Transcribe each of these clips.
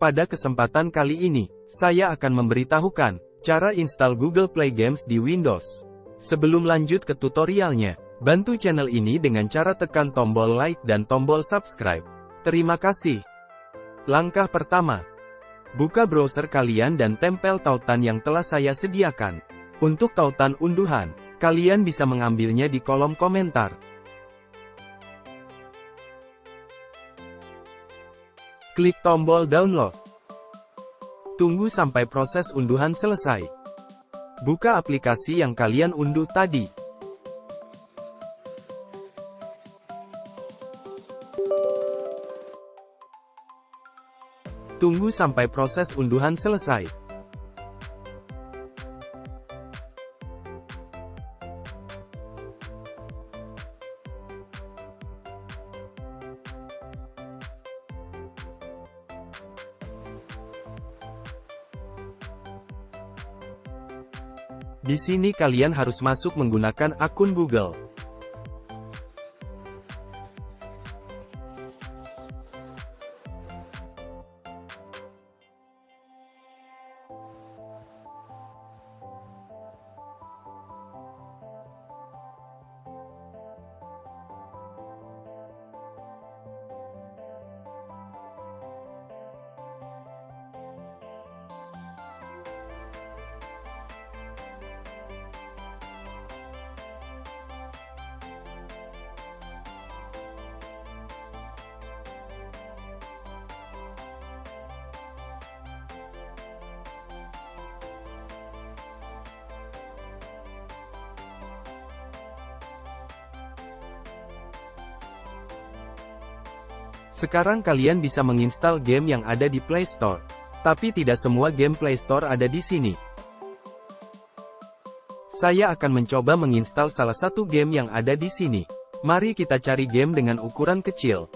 Pada kesempatan kali ini, saya akan memberitahukan cara install Google Play Games di Windows. Sebelum lanjut ke tutorialnya, bantu channel ini dengan cara tekan tombol like dan tombol subscribe. Terima kasih. Langkah pertama, buka browser kalian dan tempel tautan yang telah saya sediakan. Untuk tautan unduhan, kalian bisa mengambilnya di kolom komentar. Klik tombol download. Tunggu sampai proses unduhan selesai. Buka aplikasi yang kalian unduh tadi. Tunggu sampai proses unduhan selesai. Di sini kalian harus masuk menggunakan akun Google. Sekarang kalian bisa menginstal game yang ada di Play Store. Tapi tidak semua game Play Store ada di sini. Saya akan mencoba menginstal salah satu game yang ada di sini. Mari kita cari game dengan ukuran kecil.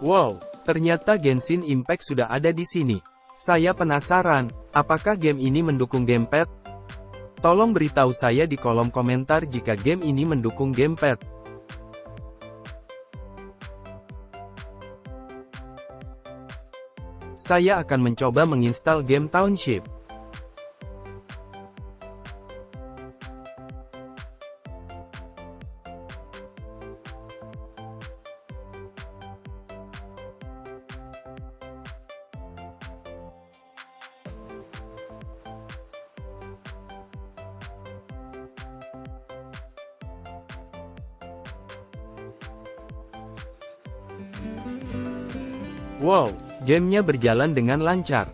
Wow, ternyata Genshin Impact sudah ada di sini. Saya penasaran, apakah game ini mendukung gamepad? Tolong beritahu saya di kolom komentar jika game ini mendukung gamepad. Saya akan mencoba menginstal game Township. Wow, Gamenya berjalan dengan lancar.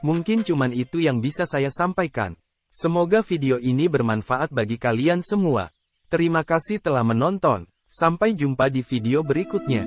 Mungkin cuman itu yang bisa saya sampaikan. Semoga video ini bermanfaat bagi kalian semua. Terima kasih telah menonton. Sampai jumpa di video berikutnya.